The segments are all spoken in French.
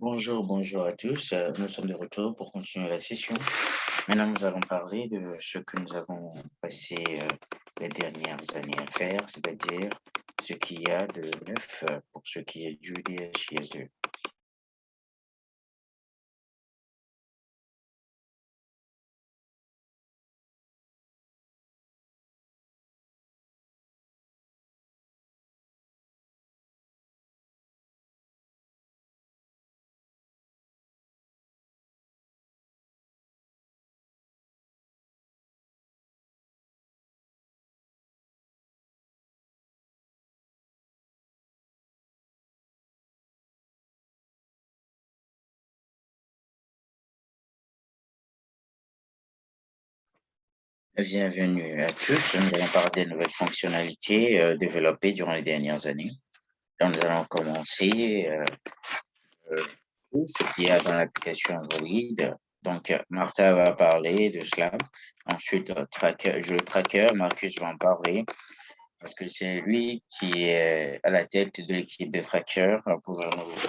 Bonjour, bonjour à tous. Euh, Nous sommes de retour pour continuer la session. Maintenant, nous allons parler de ce que nous avons passé euh, les dernières années à faire, c'est-à-dire ce qu'il y a de neuf euh, pour ce qui est du DHIS2. Bienvenue à tous. Nous allons parler des nouvelles fonctionnalités euh, développées durant les dernières années. Nous allons commencer euh, euh, ce qu'il y a dans l'application Android. Donc, Martha va parler de cela. Ensuite, tracker, le tracker, Marcus va en parler parce que c'est lui qui est à la tête de l'équipe de tracker pour,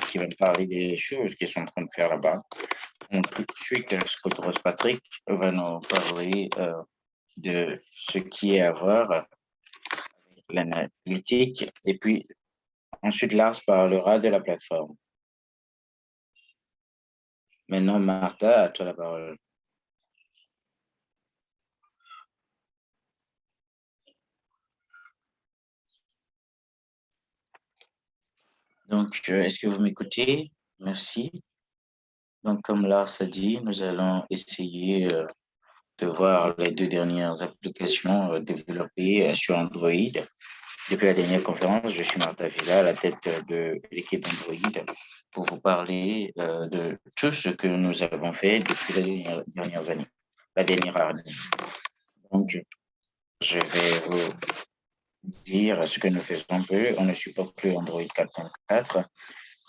qui va nous parler des choses qu'ils sont en train de faire là-bas. Ensuite, Scott Ross Patrick va nous parler de ce qui est à voir l'analytique. Et puis, ensuite, Lars parlera de la plateforme. Maintenant, Martha, à toi la parole. Donc, euh, est-ce que vous m'écoutez? Merci. Donc, comme Lars a dit, nous allons essayer euh, de voir les deux dernières applications euh, développées euh, sur Android. Depuis la dernière conférence, je suis Martha Villa, la tête de l'équipe Android, pour vous parler euh, de tout ce que nous avons fait depuis les dernières années, la dernière année. Donc, je vais vous dire ce que nous faisons peu. On ne supporte plus Android 4.4.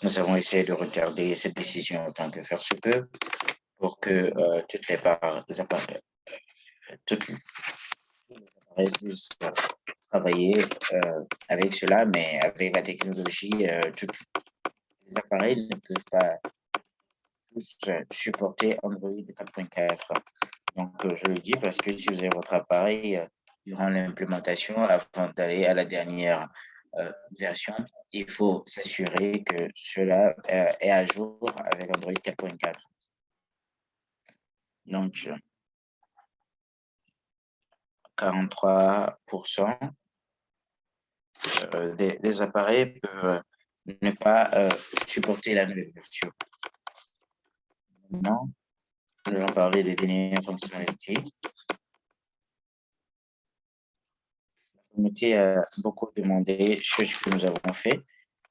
Nous avons essayé de retarder cette décision autant que faire se peut pour que toutes les parts toutes les travailler euh, avec cela, mais avec la technologie, euh, tous les appareils ne peuvent pas tous supporter Android 4.4. Donc, euh, je le dis parce que si vous avez votre appareil durant l'implémentation, avant d'aller à la dernière version, il faut s'assurer que cela est à jour avec Android 4.4. Donc, 43% euh, des, appareils peuvent ne pas euh, supporter la nouvelle version. Maintenant, nous allons parler des dernières fonctionnalités. La communauté a beaucoup demandé ce que nous avons fait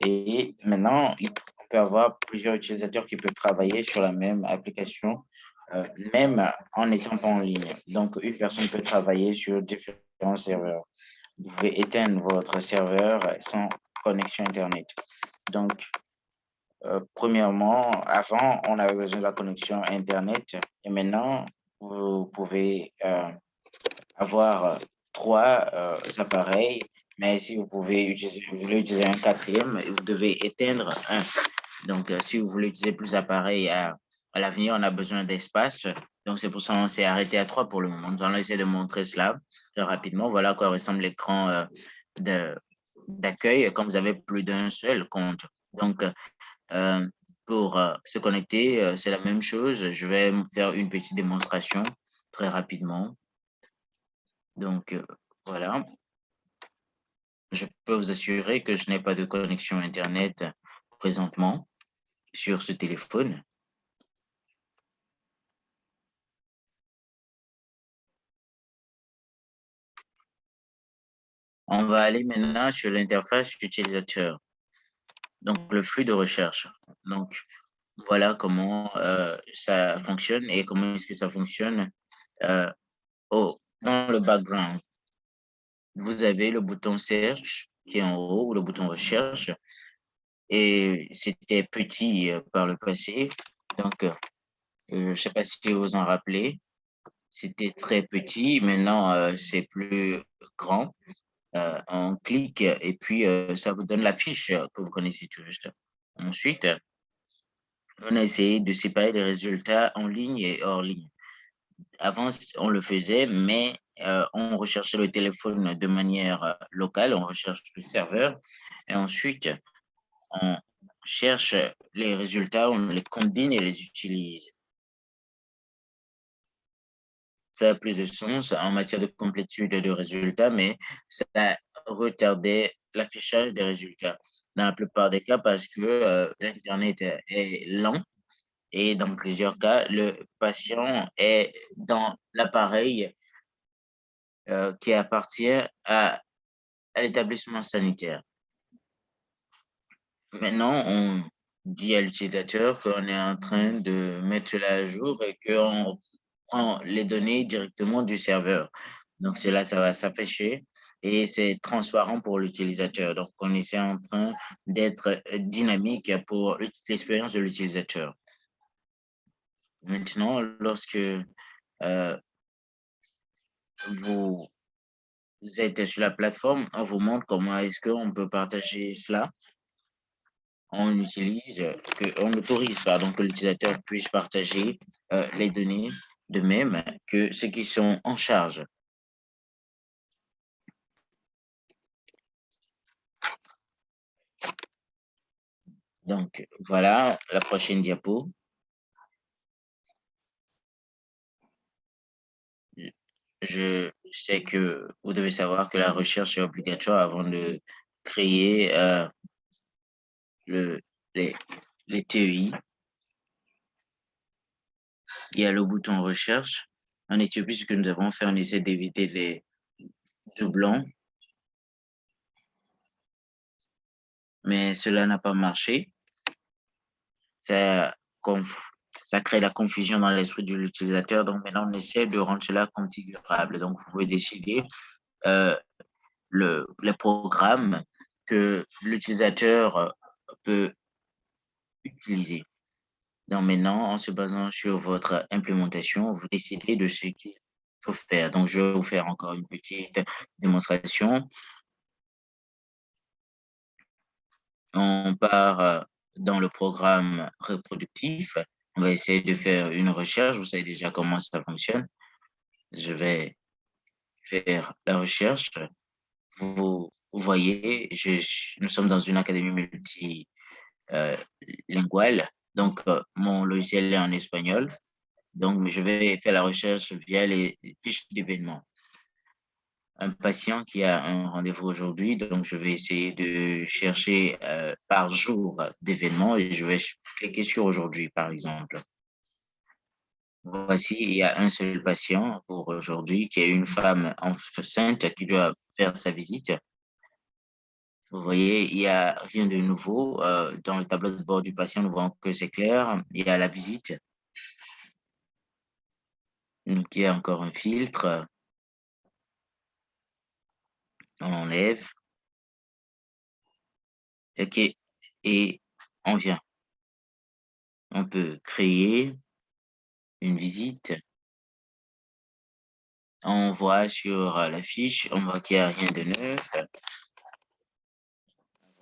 et maintenant, on peut avoir plusieurs utilisateurs qui peuvent travailler sur la même application euh, même en étant pas en ligne. Donc, une personne peut travailler sur différents serveurs. Vous pouvez éteindre votre serveur sans connexion Internet. Donc, euh, premièrement, avant, on avait besoin de la connexion Internet et maintenant, vous pouvez euh, avoir trois appareils, mais si vous pouvez utiliser, vous voulez utiliser un quatrième, vous devez éteindre un. Donc, si vous voulez utiliser plus d'appareils à à l'avenir, on a besoin d'espace. Donc, c'est pour ça qu'on s'est arrêté à trois pour le moment. Nous allons essayer de montrer cela très rapidement. Voilà à quoi ressemble l'écran euh, d'accueil quand vous avez plus d'un seul compte. Donc, euh, pour euh, se connecter, c'est la même chose. Je vais faire une petite démonstration très rapidement. Donc, voilà. Je peux vous assurer que je n'ai pas de connexion Internet présentement sur ce téléphone. On va aller maintenant sur l'interface utilisateur. Donc, le flux de recherche. Donc, voilà comment euh, ça fonctionne et comment est-ce que ça fonctionne euh, dans le background. Vous avez le bouton Search qui est en haut, ou le bouton Recherche. Et c'était petit euh, par le passé. Donc, je ne sais pas si vous en rappelez. C'était très petit. Maintenant, c'est plus grand on clique et puis euh, ça vous donne la fiche que vous connaissez tout juste. Ensuite, on a essayé de séparer les résultats en ligne et hors ligne. Avant, on le faisait, mais euh, on recherchait le téléphone de manière euh, locale, on recherche le serveur, et ensuite, on cherche les résultats, on les combine et les utilise. Ça a plus de sens en matière de complétude de résultats, mais ça retardait l'affichage des résultats dans la plupart des cas parce que euh, l'Internet est lent et dans plusieurs cas, le patient est dans l'appareil euh, qui appartient à, à l'établissement sanitaire. Maintenant, on dit à l'utilisateur qu'on est en train de mettre cela à jour et qu'on prend les données directement du serveur. Donc, cela, ça va s'afficher et c'est transparent pour l'utilisateur. Donc, on est en train d'être dynamique pour l'expérience de l'utilisateur. Maintenant, lorsque euh, vous, êtes sur la plateforme, on vous montre comment est-ce qu'on peut partager cela. On utilise, que, on autorise pardon, que l'utilisateur puisse partager euh, les données de même que ceux qui sont en charge. Donc, voilà la prochaine diapo. je sais que vous devez savoir que la recherche est obligatoire avant de créer euh, le, les, les TEI. Il y a le bouton recherche. En Éthiopie, ce que nous avons fait, on essaie d'éviter les doublons. Mais cela n'a pas marché. Ça, crée la confusion dans l'esprit de l'utilisateur. Donc maintenant, on essaie de rendre cela configurable. Donc, vous pouvez décider euh, le, le programme que l'utilisateur peut utiliser. Donc maintenant, en se basant sur votre implémentation, vous décidez de ce qu'il faut faire. Donc, je vais vous faire encore une petite démonstration. On part euh, dans le programme reproductif on va essayer de faire une recherche. Vous savez déjà comment ça fonctionne. Je vais faire la recherche. Vous, voyez, nous sommes dans une académie multilinguale. Donc, euh, mon logiciel est en espagnol. Donc, je vais faire la recherche via les fiches d'événements. Un patient qui a un rendez-vous aujourd'hui, donc je vais essayer de chercher euh, par jour d'événements et je vais cliquer sur aujourd'hui, par exemple. Voici, il y a un seul patient pour aujourd'hui qui est une femme enceinte qui doit faire sa visite. Vous voyez, il n'y a rien de nouveau. Euh, dans le tableau de bord du patient, nous voyons que c'est clair. Il y a la visite. Donc, il y a encore un filtre. On enlève. OK. Et on vient on peut créer une visite. On voit sur la fiche, on voit qu'il n'y a rien de neuf.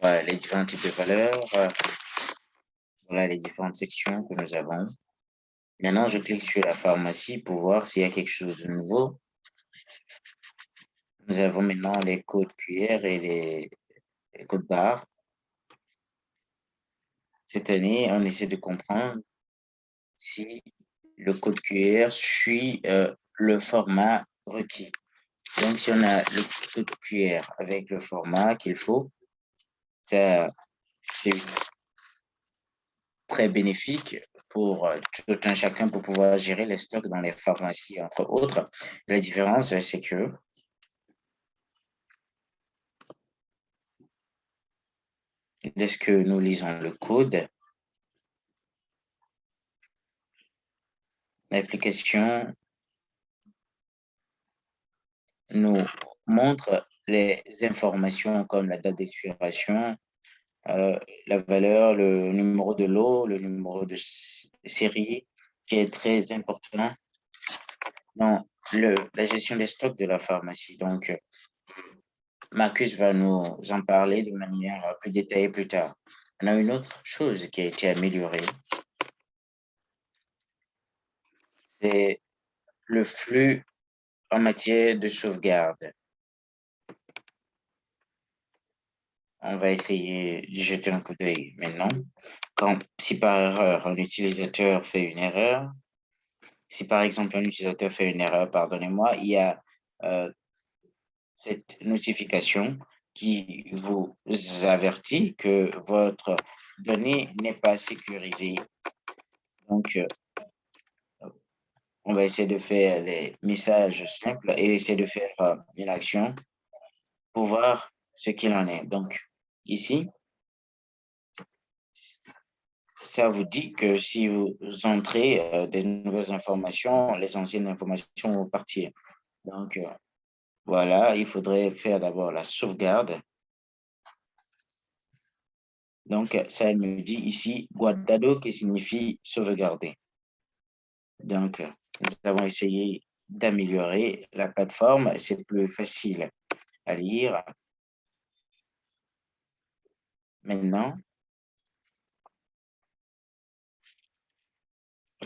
Voilà les différents types de valeurs. Voilà les différentes sections que nous avons. Maintenant, je clique sur la pharmacie pour voir s'il y a quelque chose de nouveau. Nous avons maintenant les codes QR et les, les codes barres. Cette année, on essaie de comprendre si le code QR suit euh, le format requis. Donc, si on a le code QR avec le format qu'il faut, c'est très bénéfique pour euh, tout un chacun pour pouvoir gérer les stocks dans les pharmacies, entre autres. La différence, c'est que dès que nous lisons le code, l'application nous montre les informations comme la date d'expiration, euh, la valeur, le numéro de lot, le numéro de série, qui est très important dans le, la gestion des stocks de la pharmacie. Donc, Marcus va nous en parler de manière plus détaillée plus tard. On a une autre chose qui a été améliorée, c'est le flux en matière de sauvegarde. On va essayer de jeter un coup d'œil maintenant. Quand, si par erreur, un utilisateur fait une erreur, si par exemple un utilisateur fait une erreur, pardonnez-moi, il y a euh, cette notification qui vous avertit que votre donnée n'est pas sécurisée. Donc, euh, on va essayer de faire les messages simples et essayer de faire euh, une action pour voir ce qu'il en est. Donc, ici, ça vous dit que si vous entrez euh, des nouvelles informations, les anciennes informations vont partir. Donc, euh, voilà, il faudrait faire d'abord la sauvegarde. Donc, ça me dit ici guardado qui signifie sauvegarder. Donc, nous avons essayé d'améliorer la plateforme. C'est plus facile à lire. Maintenant,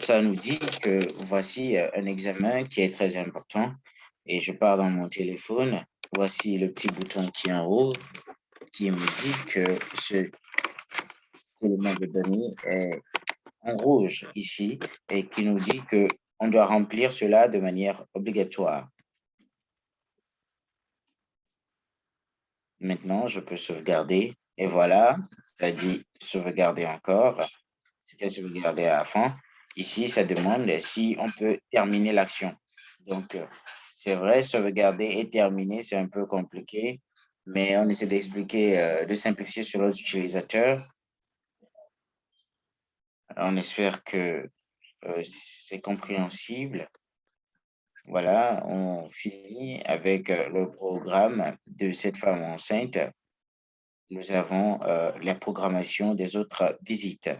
ça nous dit que voici euh, un examen qui est très important et je pars dans mon téléphone. Voici le petit bouton qui est en haut qui me dit que ce élément de données est en rouge ici et qui nous dit que on doit remplir cela de manière obligatoire. Maintenant, je peux sauvegarder et voilà, ça dit sauvegarder encore. C'était sauvegardé à fin. Ici, ça demande si on peut terminer l'action. Donc, euh, c'est vrai, sauvegarder et terminer, c'est un peu compliqué, mais on essaie d'expliquer, euh, de simplifier sur les utilisateurs. On espère que euh, c'est compréhensible. Voilà, on finit avec le programme de cette femme enceinte. Nous avons la programmation des autres visites.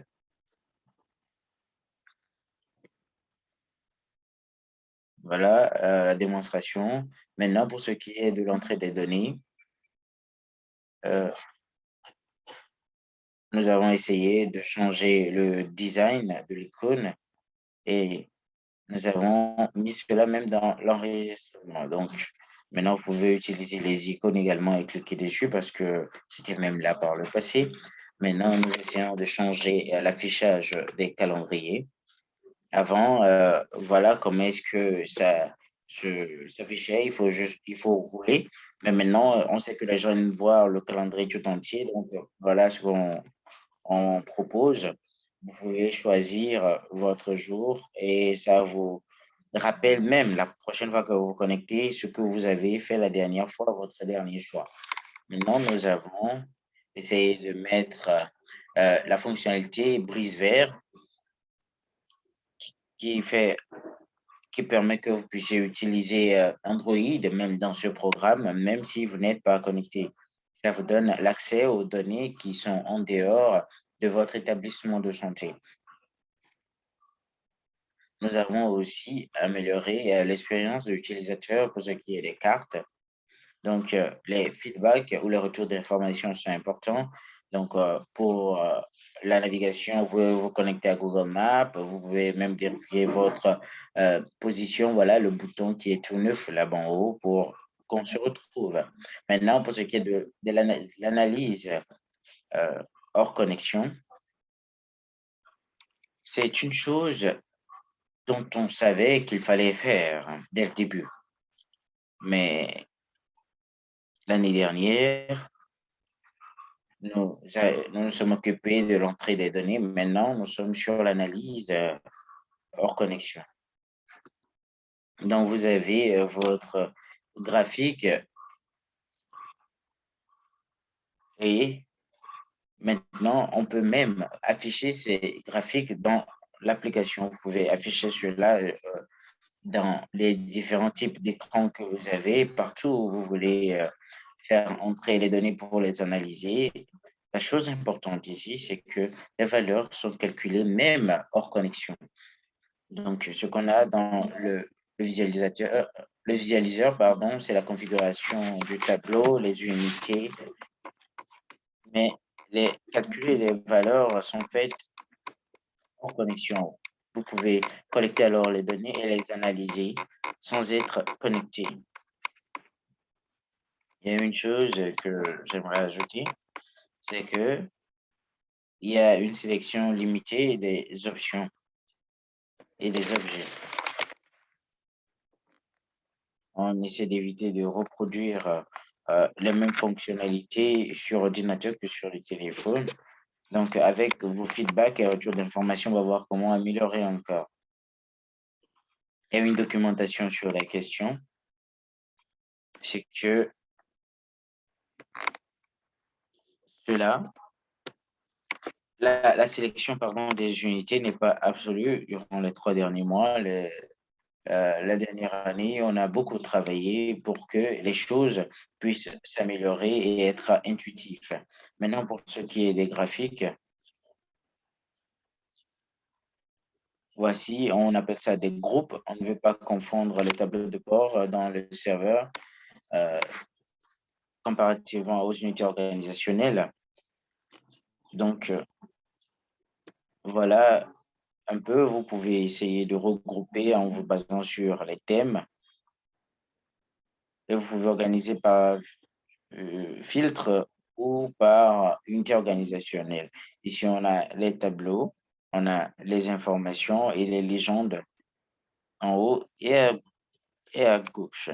Voilà euh, la démonstration. Maintenant, pour ce qui est de l'entrée des données, euh, nous avons essayé de changer le design de l'icône et nous avons mis cela même dans l'enregistrement. Donc, maintenant, vous pouvez utiliser les icônes également et cliquer dessus parce que c'était même là par le passé. Maintenant, nous essayons de changer l'affichage des calendriers. Avant, euh, voilà comment est-ce que ça s'affichait. Il faut juste, il faut rouler. Mais maintenant, on sait que les gens aiment voir le calendrier tout entier. Donc, voilà ce qu'on on propose. Vous pouvez choisir votre jour et ça vous rappelle même la prochaine fois que vous vous connectez ce que vous avez fait la dernière fois, votre dernier choix. Maintenant, nous avons essayé de mettre euh, la fonctionnalité brise vert qui, fait, qui permet que vous puissiez utiliser euh, Android, même dans ce programme, même si vous n'êtes pas connecté. Ça vous donne l'accès aux données qui sont en dehors de votre établissement de santé. Nous avons aussi amélioré euh, l'expérience de l'utilisateur pour ce qui est des cartes. Donc, euh, les feedbacks ou les retours d'informations sont importants. Donc, euh, pour la navigation, vous pouvez vous connecter à Google Maps, vous pouvez même vérifier votre position, voilà le bouton qui est tout neuf là-bas en haut pour qu'on se retrouve. Maintenant, pour ce qui est de, de l'analyse hors connexion, c'est une chose dont on savait qu'il fallait faire dès le début. Mais l'année dernière, nous, nous sommes occupés de l'entrée des données. Maintenant, nous sommes sur l'analyse euh, hors connexion. Donc, vous avez euh, votre graphique et maintenant, on peut même afficher ces graphiques dans l'application. Vous pouvez afficher cela euh, dans les différents types d'écrans que vous avez, partout où vous voulez faire entrer les données pour les analyser. La chose importante ici, c'est que les valeurs sont calculées même hors connexion. Donc, ce qu'on a dans le, visualisateur, le visualiseur, pardon, c'est la configuration du tableau, les unités. Mais les calculs et les valeurs sont faites connexion. vous pouvez collecter alors les données et les analyser sans être connecté. Il y a une chose que j'aimerais ajouter, c'est que il y a une sélection limitée des options et des objets. On essaie d'éviter de reproduire euh, les mêmes fonctionnalités sur ordinateur que sur le téléphone. Donc, avec vos feedbacks et retours d'informations, on va voir comment améliorer encore. Il y a une documentation sur la question. C'est que cela, la, sélection pardon, des unités n'est pas absolue durant les trois derniers mois. Euh, la dernière année, on a beaucoup travaillé pour que les choses puissent s'améliorer et être intuitives. Maintenant, pour ce qui est des graphiques, voici, on appelle ça des groupes. On ne veut pas confondre les tableaux de bord dans le serveur euh, comparativement aux unités organisationnelles. Donc, euh, voilà un peu, vous pouvez essayer de regrouper en vous basant sur les thèmes. Et vous pouvez organiser par euh, filtre ou par unité organisationnelle. Ici, on a les tableaux, on a les informations et les légendes en haut et et à gauche.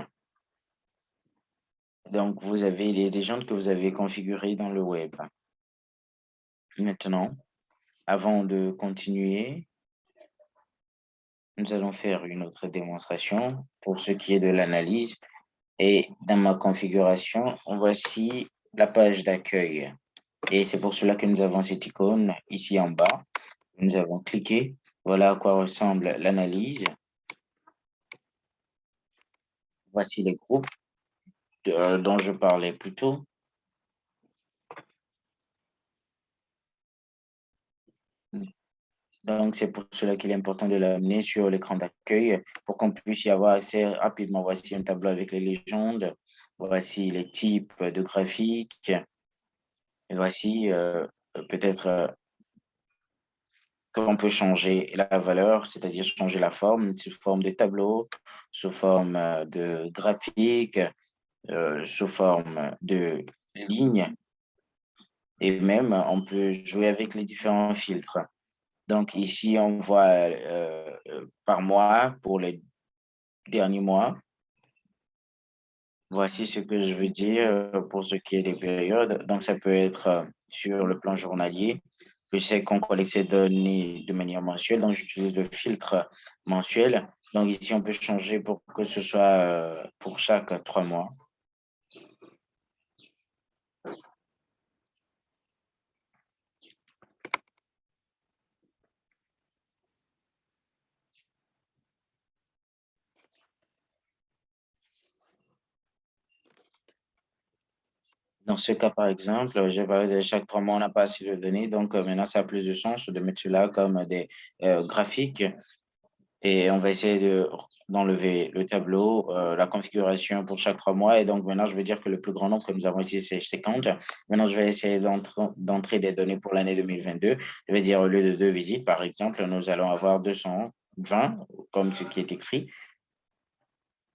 Donc, vous avez les légendes que vous avez configurées dans le web. Maintenant, avant de continuer, nous allons faire une autre démonstration pour ce qui est de l'analyse. Et dans ma configuration, voici la page d'accueil. Et c'est pour cela que nous avons cette icône ici en bas. Nous avons cliqué. Voilà à quoi ressemble l'analyse. Voici les groupes dont je parlais plus tôt. Donc, c'est pour cela qu'il est important de l'amener sur l'écran d'accueil pour qu'on puisse y avoir accès rapidement. Voici un tableau avec les légendes. Voici les types de graphiques. Et voici euh, peut-être euh, qu'on peut changer la valeur, c'est-à-dire changer la forme sous forme de tableau, sous forme euh, de graphique, sous forme de ligne. Et même, on peut jouer avec les différents filtres. Donc ici, on voit euh, euh, par mois pour les derniers mois. Voici ce que je veux dire euh, pour ce qui est des périodes. Donc, ça peut être sur le plan journalier. Je sais qu'on collecte ces données de manière mensuelle, donc j'utilise le filtre mensuel. Donc ici, on peut changer pour que ce soit pour chaque trois mois. Dans ce cas, par exemple, j'ai parlé de chaque trois mois, on n'a pas assez de données. Donc, euh, maintenant, ça a plus de sens de mettre cela comme des euh, graphiques. Et on va essayer d'enlever le tableau, euh, la configuration pour chaque trois mois. Et donc, maintenant, je veux dire que le plus grand nombre que nous avons ici, c'est 50. Maintenant, je vais essayer d'entrer des données pour l'année 2022. Je vais dire, au lieu de deux visites, par exemple, nous allons avoir 220, comme ce qui est écrit.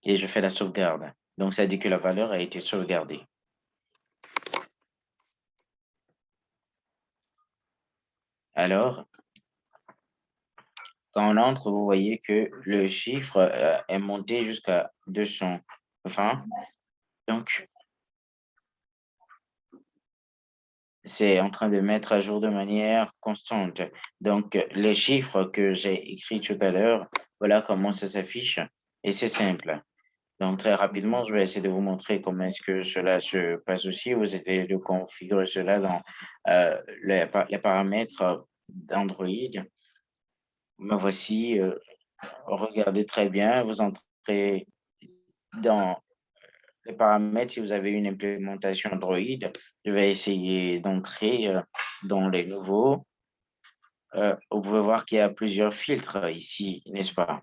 Et je fais la sauvegarde. Donc, ça dit que la valeur a été sauvegardée. Alors, quand on entre, vous voyez que le chiffre euh, est monté jusqu'à 220. Donc, c'est en train de mettre à jour de manière constante. Donc, les chiffres que j'ai écrits tout à l'heure, voilà comment ça s'affiche. Et c'est simple. Donc, très rapidement, je vais essayer de vous montrer comment est-ce que cela se passe aussi. Vous essayez de configurer cela dans euh, les, paramètres d'Android. Me voici. Euh, regardez très bien. Vous entrez dans les paramètres si vous avez une implémentation Android. Je vais essayer d'entrer euh, dans les nouveaux. vous pouvez voir qu'il y a plusieurs filtres ici, n'est-ce pas?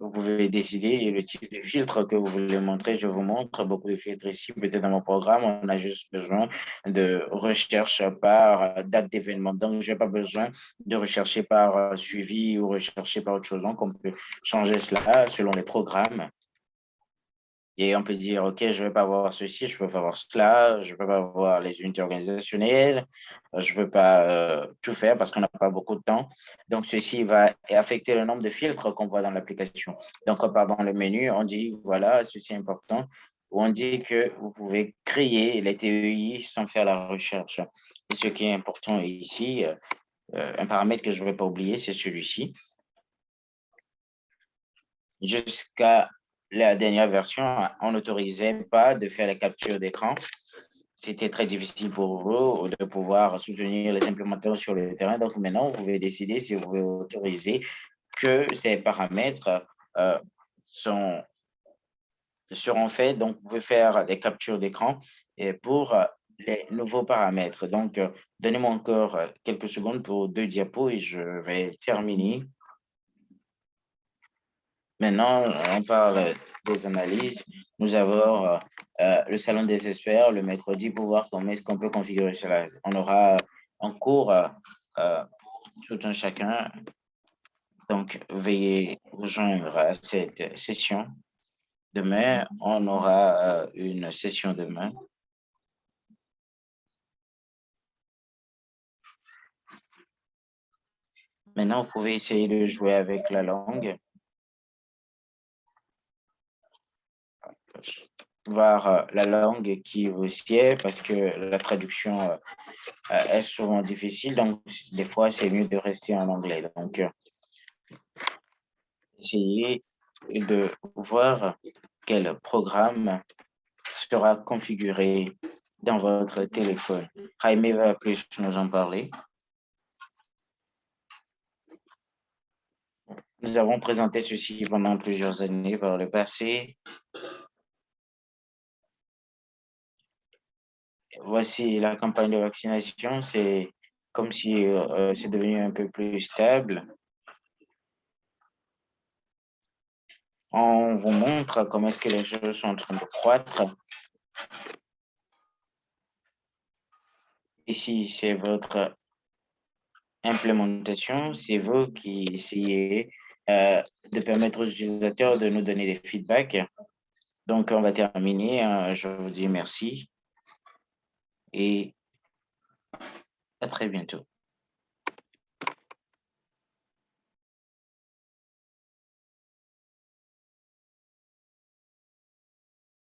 Vous pouvez décider le type de filtre que vous voulez montrer. Je vous montre beaucoup de filtres ici. Peut-être dans mon programme, on a juste besoin de recherche par date d'événement. Donc, je n'ai pas besoin de rechercher par suivi ou rechercher par autre chose. Donc, on peut changer cela selon les programmes. Et on peut dire, OK, je ne veux pas avoir ceci, je ne peux pas avoir cela, je ne peux pas avoir les unités organisationnelles, je ne peux pas euh, tout faire parce qu'on n'a pas beaucoup de temps. Donc, ceci va affecter le nombre de filtres qu'on voit dans l'application. Donc, on part dans le menu, on dit, voilà, ceci est important, ou on dit que vous pouvez créer les TEI sans faire la recherche. Et ce qui est important ici, euh, euh, un paramètre que je ne vais pas oublier, c'est celui-ci. Jusqu'à la dernière version, on n'autorisait pas de faire la capture d'écran. C'était très difficile pour vous de pouvoir soutenir les implémentations sur le terrain. Donc maintenant, vous pouvez décider si vous voulez autoriser que ces paramètres euh, sont, seront faits. Donc, vous pouvez faire des captures d'écran pour les nouveaux paramètres. Donc, euh, donnez-moi encore quelques secondes pour deux diapos et je vais terminer. Maintenant, on parle des analyses. Nous avons euh, euh, le salon des experts le mercredi pour voir comment est-ce qu'on peut configurer cela. On aura un cours euh, pour tout un chacun. Donc, veuillez vous joindre à cette session. Demain, on aura une session demain. Maintenant, vous pouvez essayer de jouer avec la langue. Voir euh, la langue qui vous sied parce que la traduction euh, euh, est souvent difficile. Donc, des fois, c'est mieux de rester en anglais. Donc, essayez de voir quel programme sera configuré dans votre téléphone. Jaime va plus nous en parler. Nous avons présenté ceci pendant plusieurs années par le passé. Voici la campagne de vaccination, c'est comme si euh, c'est devenu un peu plus stable. On vous montre comment est-ce que les choses sont en train de croître. Ici, c'est votre implémentation. C'est vous qui essayez euh, de permettre aux utilisateurs de nous donner des feedbacks. Donc, on va terminer. Je vous dis merci et à très bientôt.